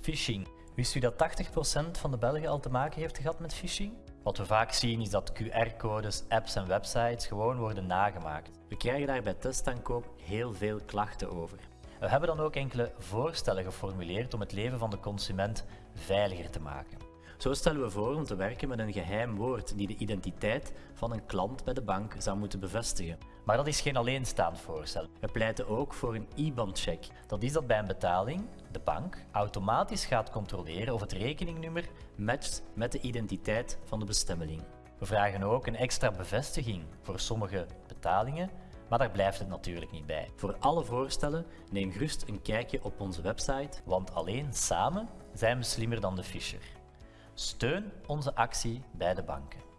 Phishing. Wist u dat 80% van de Belgen al te maken heeft gehad met phishing? Wat we vaak zien is dat QR-codes, apps en websites gewoon worden nagemaakt. We krijgen daar bij testaankoop heel veel klachten over. We hebben dan ook enkele voorstellen geformuleerd om het leven van de consument veiliger te maken. Zo stellen we voor om te werken met een geheim woord die de identiteit van een klant bij de bank zou moeten bevestigen. Maar dat is geen alleenstaand voorstel. We pleiten ook voor een IBAN-check. Dat is dat bij een betaling de bank automatisch gaat controleren of het rekeningnummer matcht met de identiteit van de bestemmeling. We vragen ook een extra bevestiging voor sommige betalingen, maar daar blijft het natuurlijk niet bij. Voor alle voorstellen neem gerust een kijkje op onze website, want alleen samen zijn we slimmer dan de Fisher. Steun onze actie bij de banken.